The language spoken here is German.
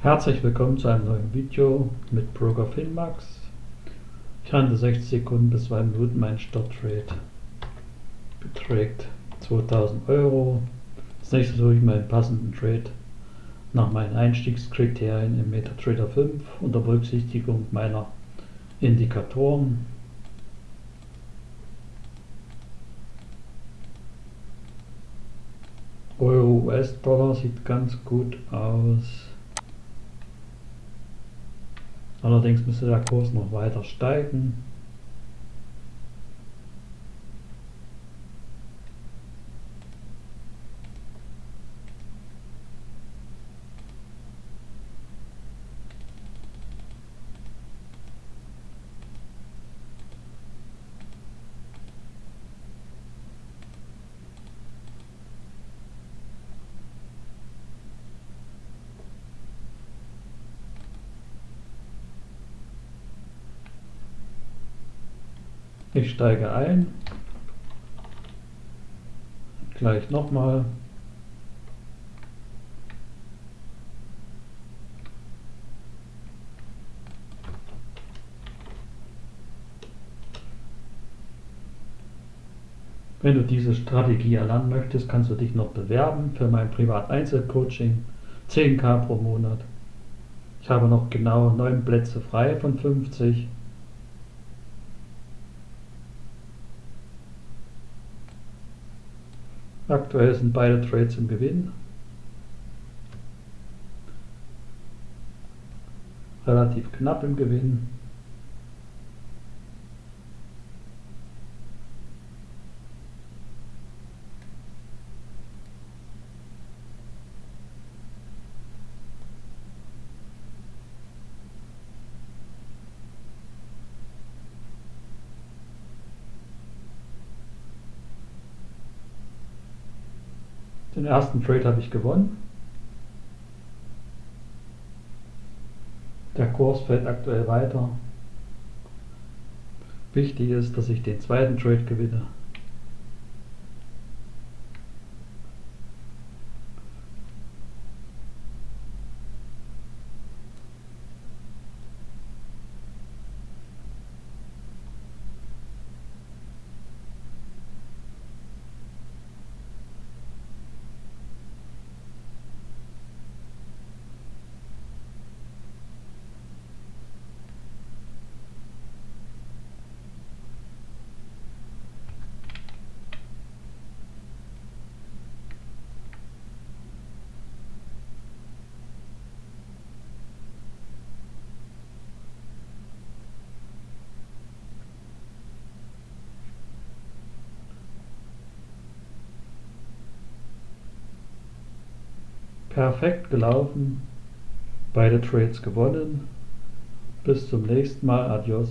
Herzlich willkommen zu einem neuen Video mit Broker Finmax. Ich handle 60 Sekunden bis 2 Minuten. Mein Starttrade beträgt 2000 Euro. Als nächstes suche ich meinen passenden Trade nach meinen Einstiegskriterien im MetaTrader 5 unter Berücksichtigung meiner Indikatoren. Euro US-Dollar sieht ganz gut aus. Allerdings müsste der Kurs noch weiter steigen. Ich steige ein. Gleich nochmal. Wenn du diese Strategie erlernen möchtest, kannst du dich noch bewerben für mein Privat-Einzelcoaching. 10k pro Monat. Ich habe noch genau 9 Plätze frei von 50. Aktuell sind beide Trades im Gewinn. Relativ knapp im Gewinn. Den ersten Trade habe ich gewonnen. Der Kurs fällt aktuell weiter. Wichtig ist, dass ich den zweiten Trade gewinne. Perfekt gelaufen. Beide Trades gewonnen. Bis zum nächsten Mal. Adios.